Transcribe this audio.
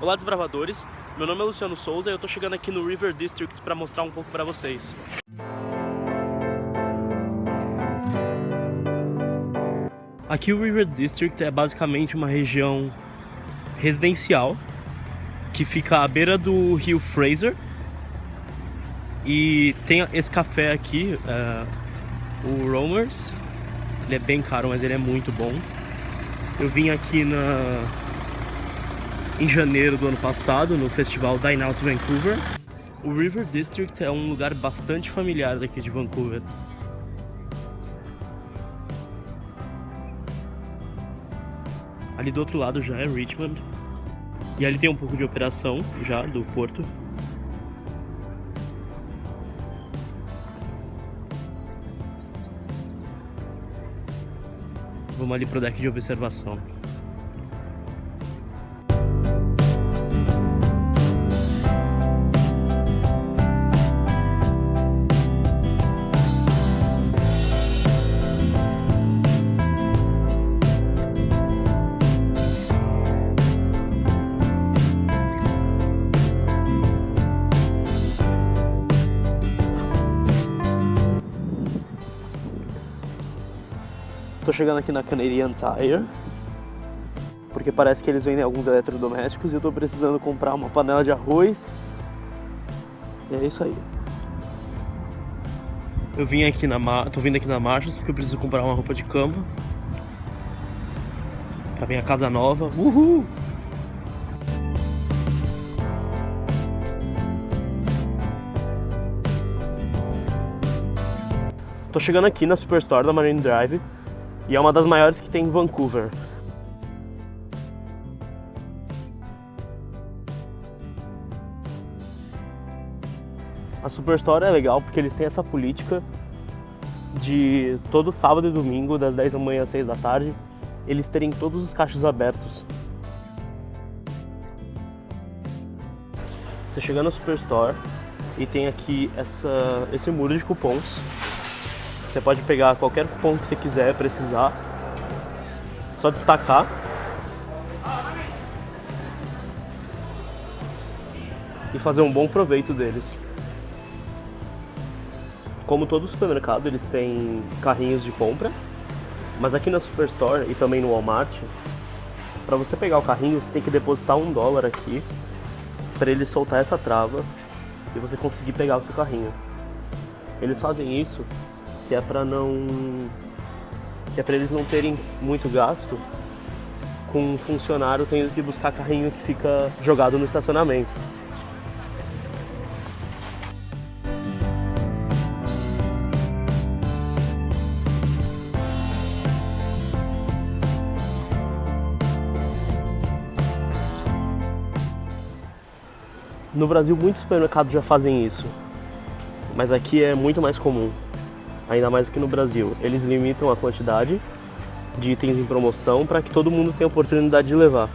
Olá desbravadores, meu nome é Luciano Souza e eu tô chegando aqui no River District para mostrar um pouco para vocês. Aqui o River District é basicamente uma região residencial que fica à beira do rio Fraser e tem esse café aqui, uh, o Romers, ele é bem caro, mas ele é muito bom. Eu vim aqui na em janeiro do ano passado no festival Dine Out Vancouver. O River District é um lugar bastante familiar daqui de Vancouver. Ali do outro lado já é Richmond. E ali tem um pouco de operação já do porto. Vamos ali pro deck de observação. Tô chegando aqui na Canadian Tire porque parece que eles vendem alguns eletrodomésticos e eu tô precisando comprar uma panela de arroz e é isso aí. Eu vim aqui na tô vindo aqui na Marchas porque eu preciso comprar uma roupa de cama pra minha casa nova. Uhul! Tô chegando aqui na Superstore da Marine Drive e é uma das maiores que tem em Vancouver. A Superstore é legal porque eles têm essa política de todo sábado e domingo, das 10 da manhã às 6 da tarde, eles terem todos os caixas abertos. Você chega na Superstore e tem aqui essa, esse muro de cupons você pode pegar qualquer cupom que você quiser, precisar. Só destacar. E fazer um bom proveito deles. Como todo supermercado, eles têm carrinhos de compra. Mas aqui na Superstore e também no Walmart, para você pegar o carrinho, você tem que depositar um dólar aqui para ele soltar essa trava e você conseguir pegar o seu carrinho. Eles fazem isso que é para não que é para eles não terem muito gasto com um funcionário tendo que buscar carrinho que fica jogado no estacionamento. No Brasil, muitos supermercados já fazem isso, mas aqui é muito mais comum ainda mais aqui no Brasil. Eles limitam a quantidade de itens em promoção para que todo mundo tenha oportunidade de levar.